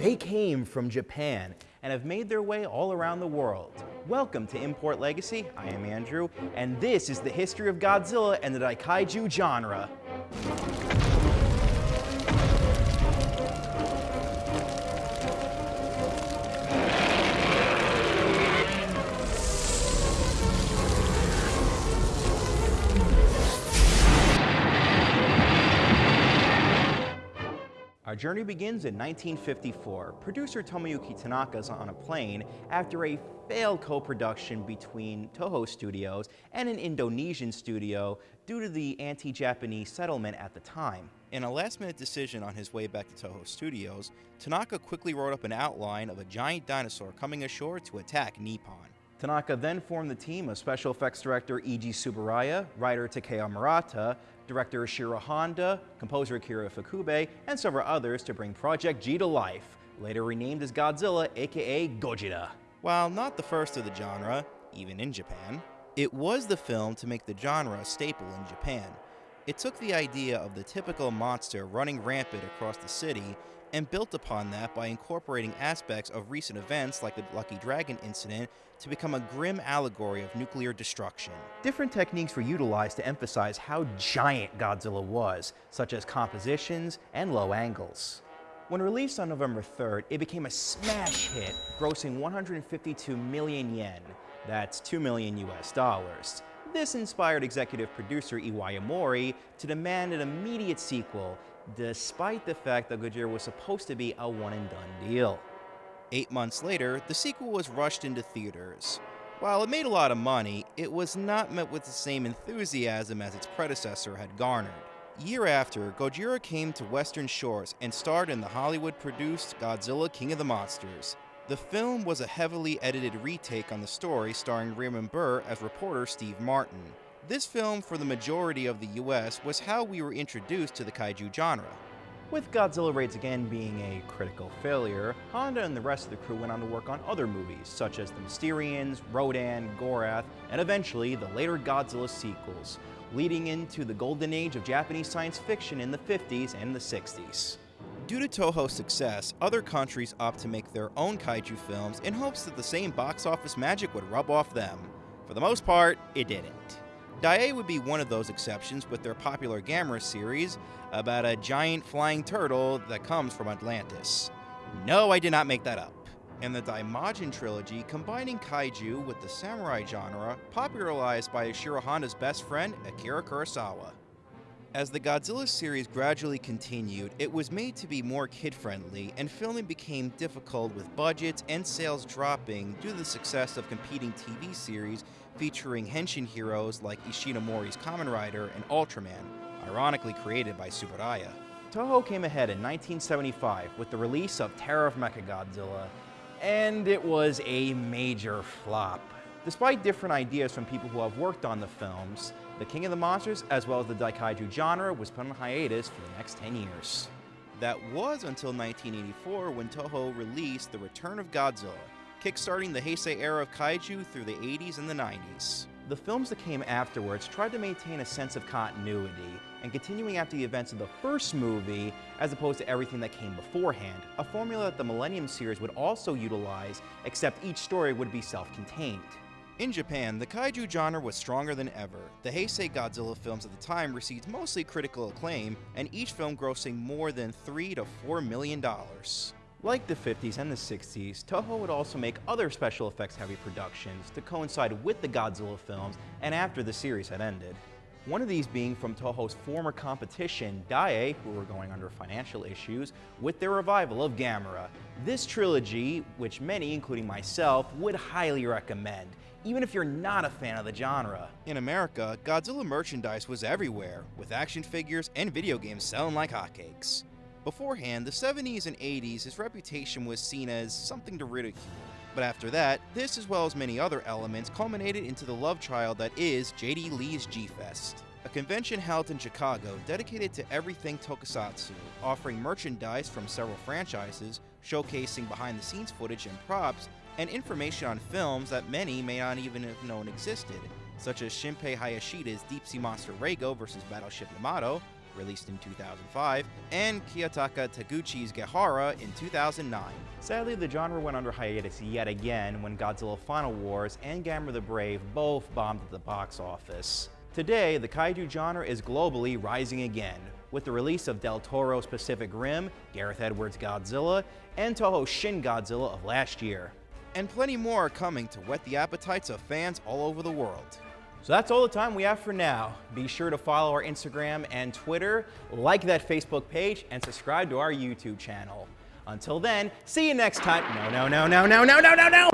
They came from Japan and have made their way all around the world. Welcome to Import Legacy. I am Andrew, and this is the history of Godzilla and the Daikaiju genre. Our journey begins in 1954. Producer Tomoyuki Tanaka is on a plane after a failed co-production between Toho Studios and an Indonesian studio due to the anti-Japanese settlement at the time. In a last-minute decision on his way back to Toho Studios, Tanaka quickly wrote up an outline of a giant dinosaur coming ashore to attack Nippon. Tanaka then formed the team of special effects director Eiji Tsuburaya, writer Takeo Murata, director Ishiro Honda, composer Akira Ifukube, and several others to bring Project G to life, later renamed as Godzilla aka Gojira. While not the first of the genre, even in Japan, it was the film to make the genre a staple in Japan. It took the idea of the typical monster running rampant across the city and built upon that by incorporating aspects of recent events like the Lucky Dragon incident to become a grim allegory of nuclear destruction. Different techniques were utilized to emphasize how giant Godzilla was, such as compositions and low angles. When released on November 3rd, it became a smash hit, grossing 152 million yen, that's 2 million US dollars. This inspired executive producer Iwao Mori to demand an immediate sequel, despite the fact that Gojira was supposed to be a one and done deal. Eight months later, the sequel was rushed into theaters. While it made a lot of money, it was not met with the same enthusiasm as its predecessor had garnered. Year after, Gojira came to Western shores and starred in the Hollywood-produced Godzilla King of the Monsters. The film was a heavily edited retake on the story starring Raymond Burr as reporter Steve Martin. This film, for the majority of the US, was how we were introduced to the kaiju genre. With Godzilla Raids Again being a critical failure, Honda and the rest of the crew went on to work on other movies, such as The Mysterians, Rodan, Gorath, and eventually the later Godzilla sequels, leading into the golden age of Japanese science fiction in the 50s and the 60s. Due to Toho's success, other countries opt to make their own kaiju films in hopes that the same box office magic would rub off them. For the most part, it didn't. Daiei would be one of those exceptions with their popular Gamera series about a giant flying turtle that comes from Atlantis. No, I did not make that up. And the Daimajin trilogy combining kaiju with the samurai genre, popularized by Ishiro Honda's best friend, Akira Kurosawa. As the Godzilla series gradually continued, it was made to be more kid-friendly, and filming became difficult with budgets and sales dropping due to the success of competing TV series featuring henshin heroes like Ishinomori's Kamen Rider and Ultraman, ironically created by Tsuburaya. Toho came ahead in 1975 with the release of Terror of Mechagodzilla, and it was a major flop. Despite different ideas from people who have worked on the films, the King of the Monsters, as well as the Daikaiju genre, was put on hiatus for the next 10 years. That was until 1984 when Toho released The Return of Godzilla, kickstarting the Heisei era of kaiju through the 80s and the 90s. The films that came afterwards tried to maintain a sense of continuity and continuing after the events of the first movie as opposed to everything that came beforehand, a formula that the Millennium series would also utilize, except each story would be self-contained. In Japan, the kaiju genre was stronger than ever. The Heisei Godzilla films at the time received mostly critical acclaim, and each film grossing more than 3 to 4 million dollars. Like the 50s and the 60s, Toho would also make other special effects heavy productions to coincide with the Godzilla films and after the series had ended. One of these being from Toho's former competition, Daiei, who were going under financial issues, with their revival of Gamera. This trilogy, which many, including myself, would highly recommend, even if you're not a fan of the genre. In America, Godzilla merchandise was everywhere, with action figures and video games selling like hotcakes. Beforehand, the 70s and 80s, his reputation was seen as something to ridicule. But after that, this as well as many other elements culminated into the love child that is JD Lee's G-Fest. A convention held in Chicago dedicated to everything tokusatsu, offering merchandise from several franchises, showcasing behind-the-scenes footage and props, and information on films that many may not even have known existed, such as Shinpei Hayashiya's Deep Sea Monster Reigo vs. Battleship Yamato, released in 2005, and Kiyotaka Taguchi's Gehara in 2009. Sadly, the genre went under hiatus yet again when Godzilla Final Wars and Gamera the Brave both bombed at the box office. Today, the kaiju genre is globally rising again, with the release of Del Toro's Pacific Rim, Gareth Edwards' Godzilla, and Toho's Shin Godzilla of last year. And plenty more are coming to whet the appetites of fans all over the world. So that's all the time we have for now. Be sure to follow our Instagram and Twitter, like that Facebook page, and subscribe to our YouTube channel. Until then, see you next time. No, no, no, no, no, no, no, no, no!